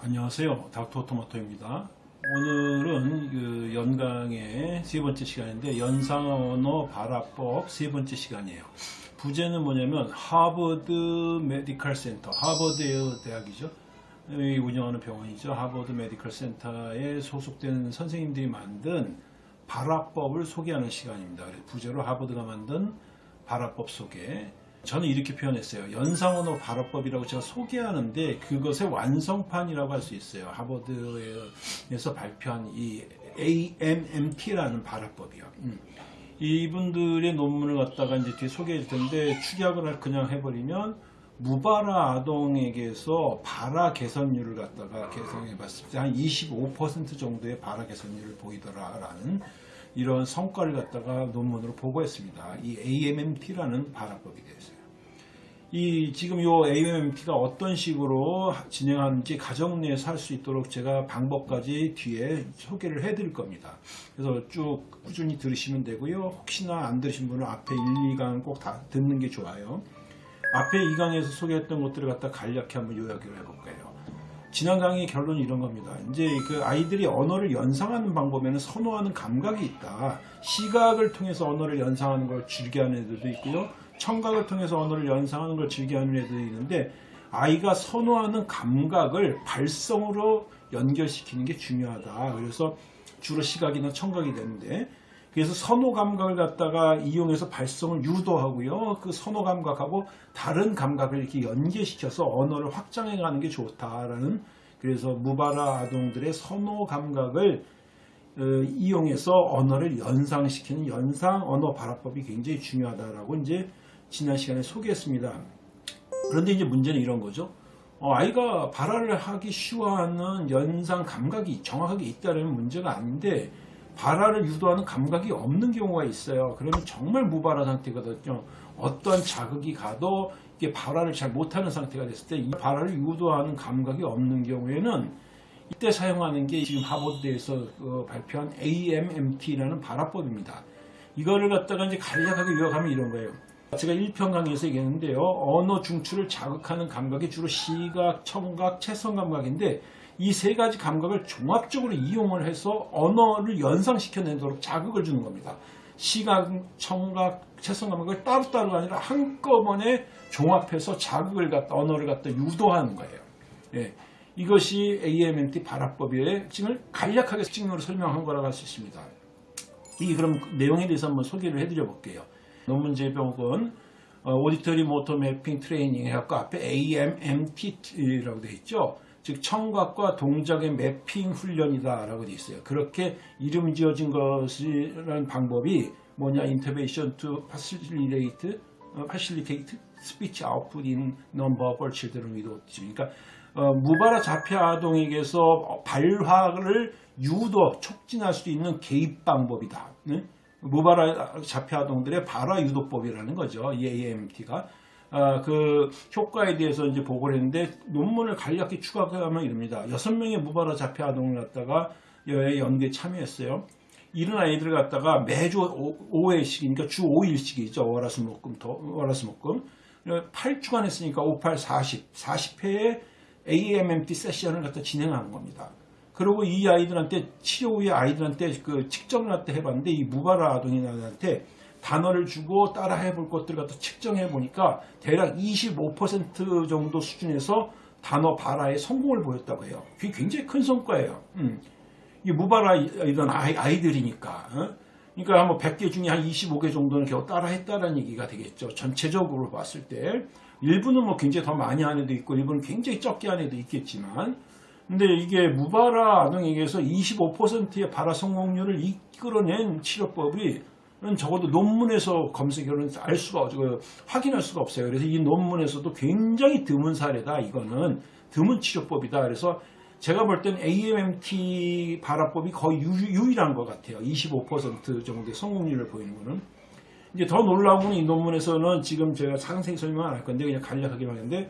안녕하세요. 닥터 토마토입니다. 오늘은 그 연강의 세 번째 시간인데 연상언어 발화법 세 번째 시간이에요. 부제는 뭐냐면 하버드 메디컬 센터, 하버드 대학이죠. 이 운영하는 병원이죠. 하버드 메디컬 센터에 소속된 선생님들이 만든 발화법을 소개하는 시간입니다. 부제로 하버드가 만든 발화법 소개. 저는 이렇게 표현했어요. 연상언어 발화법이라고 제가 소개하는데 그것의 완성판이라고 할 수 있어요. 하버드에서 발표한 이 AMMT라는 발화법이요. 음. 이분들의 논문을 갖다가 이제 뒤에 소개해 줄 텐데 축약을 그냥 해버리면 무발화 아동에게서 발화 개선율을 갖다가 계산해 봤을 때 한 25% 정도의 발화 개선율을 보이더라라는 이런 성과를 갖다가 논문으로 보고했습니다. 이 AMMT라는 발화법에 대해서요. 이 지금 이 AMMT가 어떤 식으로 진행하는지 가정 내에서 할 수 있도록 제가 방법까지 뒤에 소개를 해드릴 겁니다. 그래서 쭉 꾸준히 들으시면 되고요. 혹시나 안 들으신 분은 앞에 1, 2강 꼭 다 듣는 게 좋아요. 앞에 2강에서 소개했던 것들을 갖다 간략히 한번 요약을 해볼 거예요. 지난 강의 결론이 이런 겁니다. 이제 그 아이들이 언어를 연상하는 방법에는 선호하는 감각이 있다. 시각을 통해서 언어를 연상하는 걸 즐겨하는 애들도 있고요. 청각을 통해서 언어를 연상하는 걸 즐겨하는 애들도 있는데 아이가 선호하는 감각을 발성으로 연결시키는 게 중요하다. 그래서 주로 시각이나 청각이 되는데 그래서 선호 감각을 갖다가 이용해서 발성을 유도하고요. 그 선호 감각하고 다른 감각을 이렇게 연계시켜서 언어를 확장해 가는 게 좋다라는 그래서 무발화 아동들의 선호 감각을 어, 이용해서 언어를 연상시키는 연상 언어 발화법이 굉장히 중요하다라고 이제 지난 시간에 소개했습니다. 그런데 이제 문제는 이런 거죠. 어, 아이가 발화를 하기 쉬워하는 연상 감각이 정확하게 있다는 문제가 아닌데 발화를 유도하는 감각이 없는 경우가 있어요. 그러면 정말 무발화 상태거든요. 어떤 자극이 가도 이게 발화를 잘 못하는 상태가 됐을 때 이 발화를 유도하는 감각이 없는 경우에는 이때 사용하는 게 지금 하버드에서 그 발표한 AMMT라는 발화법입니다. 이거를 갖다가 이제 간략하게 요약하면 이런 거예요. 제가 1편 강의에서 얘기했는데요. 언어 중추를 자극하는 감각이 주로 시각, 청각, 채성 감각인데 이 세 가지 감각을 종합적으로 이용을 해서 언어를 연상시켜내도록 자극을 주는 겁니다. 시각, 청각, 채성 감각을 따로따로가 아니라 한꺼번에 종합해서 자극을 갖다 언어를 갖다 유도하는 거예요. 예. 이것이 AMMT 발화법의 지금 간략하게 특징으로 설명한 거라고 할 수 있습니다. 이 그럼 내용에 대해서 한번 소개를 해드려 볼게요. 논문 제목은 오디터리 모터 매핑 트레이닝 해갖고 앞에 AMMT라고 되어 있죠. 즉 청각과 동작의 매핑 훈련이다 라고 되어 있어요. 그렇게 이름 지어진 것이라는 방법이 뭐냐 intervention to facilitate facilitate speech output in non-verbal children with autism. 그러니까 어, 무발화 자폐 아동에게서 발화를 유도 촉진할 수 있는 개입 방법이다. 네? 무발화 자폐 아동들의 발화 유도법이라는 거죠. 이 AMT가. 아, 그 효과에 대해서 이제 보고를 했는데 논문을 간략히 추가하면 이럽니다. 여섯 명의 무발화 자폐 아동을 갖다가 연구에 참여했어요. 이런 아이들을 갖다가 매주 5 회씩, 그러니까 주 5일씩이죠. 월화수목금, 월화수목금. 8주간 했으니까 5, 8, 40, 40회의 AMMT 세션을 갖다 진행하는 겁니다. 그리고 이 아이들한테 치료 후에 아이들한테 그 측정을 해봤는데 이 무발화 아동이한테 단어를 주고 따라 해볼 것들을 갖다 측정해 보니까 대략 25% 정도 수준에서 단어 발화에 성공을 보였다고 해요. 그게 굉장히 큰 성과예요. 음. 이 무발화 이런 아이, 들이니까 어? 그러니까 뭐 100개 중에 한 25개 정도는 겨우 따라 했다는 얘기가 되겠죠. 전체적으로 봤을 때. 일부는 뭐 굉장히 더 많이 한 애도 있고, 일부는 굉장히 적게 한 애도 있겠지만, 근데 이게 무발화 아동에게서 25%의 발화 성공률을 이끌어낸 치료법이 적어도 논문에서 검색으로는 알 수가 없고 확인할 수가 없어요. 그래서 이 논문에서도 굉장히 드문 사례다. 이거는 드문 치료법이다. 그래서 제가 볼땐 AMMT 발화법이 거의 유, 일한것 같아요. 25% 정도의 성공률을 보이는 거는. 이제 더 놀라운 건이 논문에서는 지금 제가 상세히 설명 안 할 건데 그냥 간략하게만 했는데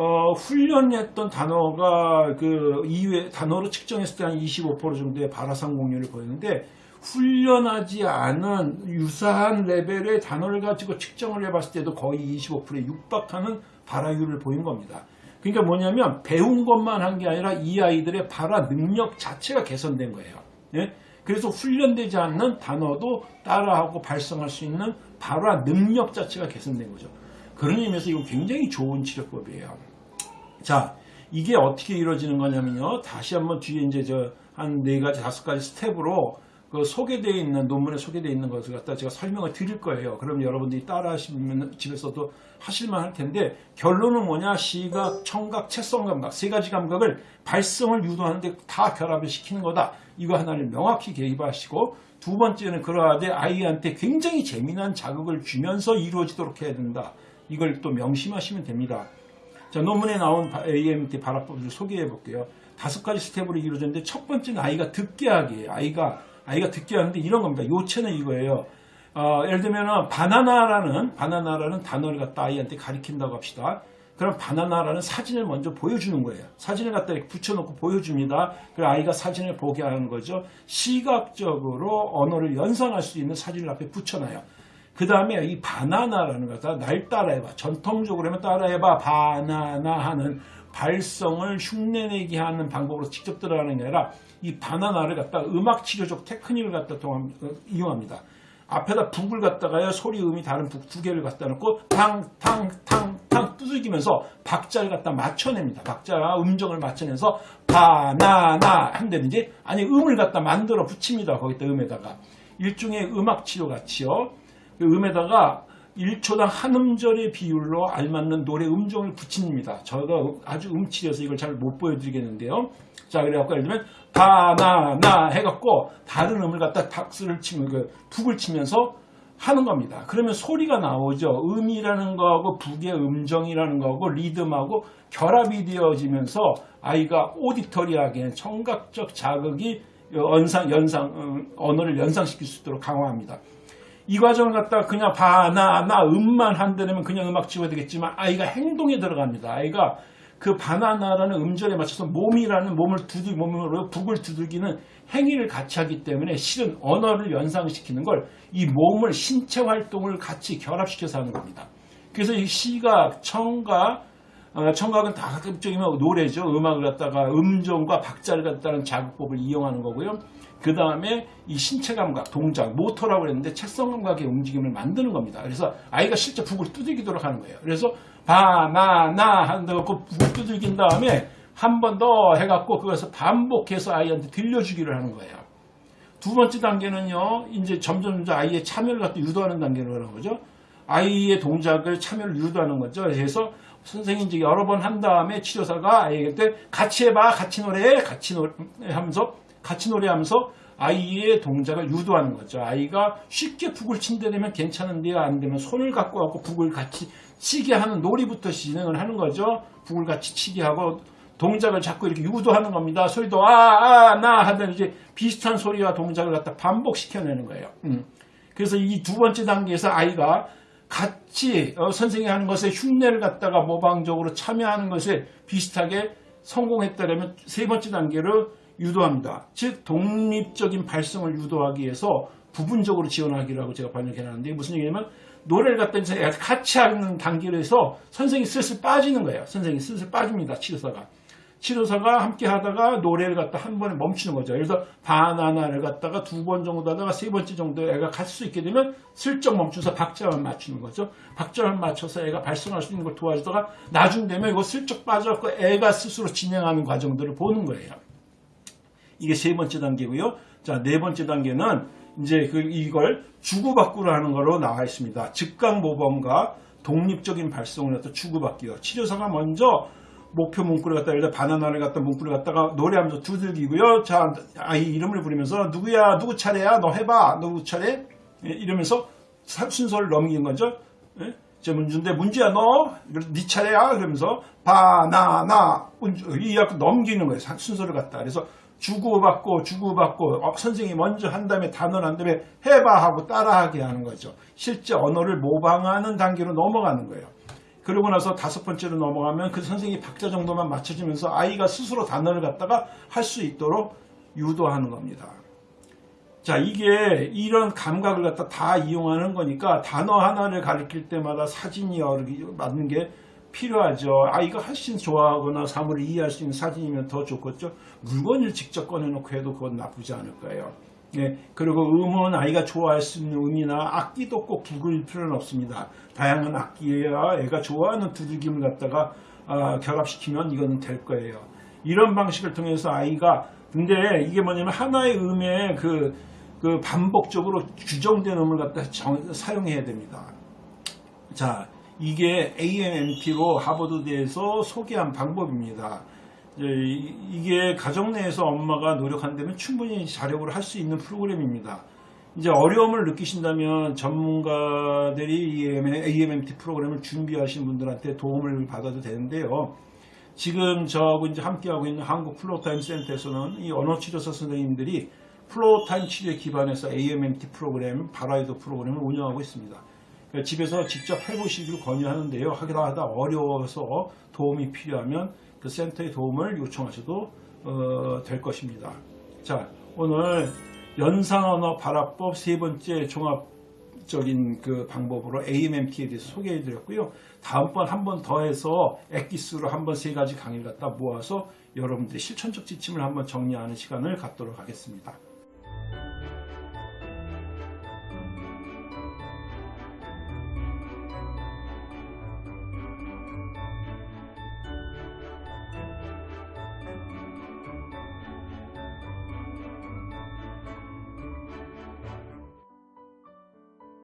어, 훈련했던 단어가 그 이후에 단어로 측정했을 때 한 25% 정도의 발화 성공률을 보였는데 훈련하지 않은 유사한 레벨의 단어를 가지고 측정을 해봤을 때도 거의 25%에 육박하는 발화율을 보인 겁니다. 그러니까 뭐냐면 배운 것만 한 게 아니라 이 아이들의 발화 능력 자체가 개선된 거예요. 예? 그래서 훈련되지 않는 단어도 따라하고 발성할 수 있는 발화 능력 자체가 개선된 거죠. 그런 의미에서 이거 굉장히 좋은 치료법이에요. 자, 이게 어떻게 이루어지는 거냐면요. 다시 한번 뒤에 이제 저 한 네 가지, 다섯 가지 스텝으로 그 소개되어 있는 논문에 소개되어 있는 것을 갖다 제가 설명을 드릴 거예요. 그럼 여러분들이 따라 하시면 집에서도 하실만 할 텐데 결론은 뭐냐? 시각, 청각, 체성 감각 세 가지 감각을 발성을 유도하는데 다 결합을 시키는 거다. 이거 하나를 명확히 기억하시고 두 번째는 그러하되 아이한테 굉장히 재미난 자극을 주면서 이루어지도록 해야 된다. 이걸 또 명심하시면 됩니다. 자, 논문에 나온 AMT 발화법을 소개해 볼게요. 다섯 가지 스텝으로 이루어졌는데 첫 번째는 아이가 듣게 하기예요. 아이가 아이가 듣게 하는데 이런 겁니다. 요체는 이거예요. 어, 예를 들면 바나나라는 바나나라는 단어를 갖다 아이한테 가르친다고 합시다. 그럼 바나나라는 사진을 먼저 보여주는 거예요. 사진을 갖다 이렇게 붙여놓고 보여줍니다. 그 아이가 사진을 보게 하는 거죠. 시각적으로 언어를 연상할 수 있는 사진을 앞에 붙여놔요. 그 다음에 이 바나나라는 것을 날 따라해봐. 전통적으로 하면 따라해봐. 바나나 하는 발성을 흉내내게 하는 방법으로 직접 들어가는 게 아니라 이 바나나를 갖다 음악 치료적 테크닉을 갖다 동함, 어, 이용합니다. 앞에다 북을 갖다가요 소리 음이 다른 북 두 개를 갖다 놓고 탕탕탕탕 두들기면서 박자를 갖다 맞춰냅니다. 박자와 음정을 맞춰내서 바나나 한다든지 아니 음을 갖다 만들어 붙입니다. 거기다 음에다가 일종의 음악 치료 같이요. 그 음에다가 1초당 한 음절의 비율로 알맞는 노래 음정을 붙입니다. 저가 아주 음치려서 이걸 잘 못 보여드리겠는데요. 자, 그래갖고 예를 들면 바나나 해갖고 다른 음을 갖다 박수를 치면 그 북을 치면서 하는 겁니다. 그러면 소리가 나오죠. 음이라는 거하고 북의 음정이라는 거하고 리듬하고 결합이 되어지면서 아이가 오디터리하게 청각적 자극이 연상, 연상, 언어를 연상시킬 수 있도록 강화합니다. 이 과정을 갖다가 그냥 바 나 나 음만 한다면 그냥 음악 치워야 되겠지만 아이가 행동에 들어갑니다. 아이가 그 바나나라는 음절에 맞춰서 몸이라는 몸을 두들 몸으로 북을 두들기는 행위를 같이 하기 때문에 실은 언어를 연상시키는 걸 이 몸을 신체 활동을 같이 결합시켜서 하는 겁니다. 그래서 이 시각, 청각, 어, 청각은 다각적이면 노래죠. 음악을 갖다가 음정과 박자를 갖다는 자극법을 이용하는 거고요. 그 다음에 이 신체 감각, 동작, 모터라고 했는데 책성 감각의 움직임을 만드는 겁니다. 그래서 아이가 실제 북을 두들기도록 하는 거예요. 그래서 바나나 한다고 북을 두들긴 다음에 한 번 더 해갖고 그것을 반복해서 아이한테 들려주기를 하는 거예요. 두 번째 단계는요, 이제 점점 아이의 참여를 갖다 유도하는 단계로 하는 거죠. 아이의 동작을 참여를 유도하는 거죠. 그래서 선생님이 이제 여러 번 한 다음에 치료사가 아이한테 같이 해봐, 같이 노래해, 같이 노래 하면서 같이 노래하면서 아이의 동작을 유도하는 거죠. 아이가 쉽게 북을 친데 되면 괜찮은데요. 안 되면 손을 갖고 갖고 북을 같이 치게 하는 놀이부터 진행을 하는 거죠. 북을 같이 치게 하고 동작을 자꾸 이렇게 유도하는 겁니다. 소리도 아, 아, 나 하던 이제 비슷한 소리와 동작을 갖다 반복시켜내는 거예요. 음. 그래서 이 두 번째 단계에서 아이가 같이 어, 선생님이 하는 것에 흉내를 갖다가 모방적으로 참여하는 것에 비슷하게 성공했다면 세 번째 단계로 유도합니다. 즉 독립적인 발성을 유도하기 위해서 부분적으로 지원하기라고 제가 번역해놨는데 무슨 얘기냐면 노래를 갖다 이제 같이 하는 단계에서 선생님이 슬슬 빠지는 거예요. 선생님이 슬슬 빠집니다. 치료사가. 치료사가 함께 하다가 노래를 갖다 한 번에 멈추는 거죠. 그래서 바나나를 갖다가 두 번 정도 하다가 세 번째 정도 애가 갈 수 있게 되면 슬쩍 멈춰서 박자만 맞추는 거죠. 박자만 맞춰서 애가 발성할 수 있는 걸 도와주다가 나중 되면 이거 슬쩍 빠져갖고 애가 스스로 진행하는 과정들을 보는 거예요. 이게 세 번째 단계고요. 자, 네 번째 단계는 이제 그 이걸 주고받고를 하는 거로 나와 있습니다. 즉각 모범과 독립적인 발성을 갖다 주고받기요. 치료사가 먼저 목표 문구를 갖다 예를 바나나를 갖다 문구를 갖다가 노래하면서 두들기고요. 자, 아이 이름을 부르면서 누구야, 누구 차례야, 너 해봐, 누구 차례? 예, 이러면서 순서를 넘기는 거죠. 예? 제 문제인데 문제야 너, 네 차례야, 그러면서 바나나 이 약간 넘기는 거예요. 순서를 갖다. 그래서 주고받고 주고받고 어, 선생님이 먼저 한 다음에 단어를 한 다음에 해봐 하고 따라하게 하는 거죠. 실제 언어를 모방하는 단계로 넘어가는 거예요. 그러고 나서 다섯 번째로 넘어가면 그 선생님이 박자 정도만 맞춰주면서 아이가 스스로 단어를 갖다가 할 수 있도록 유도하는 겁니다. 자, 이게 이런 감각을 갖다 다 이용하는 거니까 단어 하나를 가리킬 때마다 사진이 맞는 게 필요하죠. 아이가 훨씬 좋아하거나 사물을 이해할 수 있는 사진이면 더 좋겠죠. 물건을 직접 꺼내놓고 해도 그건 나쁘지 않을 거예요. 네, 그리고 음은 아이가 좋아할 수 있는 음이나 악기도 꼭 두들 필요는 없습니다. 다양한 악기야 애가 좋아하는 두들김을 갖다가 아, 결합시키면 이거는 될 거예요. 이런 방식을 통해서 아이가 근데 이게 뭐냐면 하나의 음에 그, 그 반복적으로 규정된 음을 갖다 정- 사용해야 됩니다. 자, 이게 AMMT로 하버드대에서 소개한 방법입니다. 이- 이게 가정 내에서 엄마가 노력한다면 충분히 자력으로 할수 있는 프로그램입니다. 이제 어려움을 느끼신다면 전문가들이 이 AMMT 프로그램을 준비하신 분들한테 도움을 받아도 되는데요. 지금 저하고 이제 함께하고 있는 한국 Floortime 센터에서는 이 언어치료사 선생님들이 Floortime 치료에 기반해서 AMMT 프로그램, 발화 유도 프로그램을 운영하고 있습니다. 그러니까 집에서 직접 해보시기를 권유하는데요. 하기다 하다 어려워서 도움이 필요하면 그 센터의 도움을 요청하셔도 어, 될 것입니다. 자, 오늘 연상언어 발화법 세 번째 종합적인 그 방법으로 AMMT에 대해서 소개해 드렸고요. 다음번 한 번 더 해서 엑기스로 한 번 세 가지 강의를 갖다 모아서 여러분들의 실천적 지침을 한번 정리하는 시간을 갖도록 하겠습니다.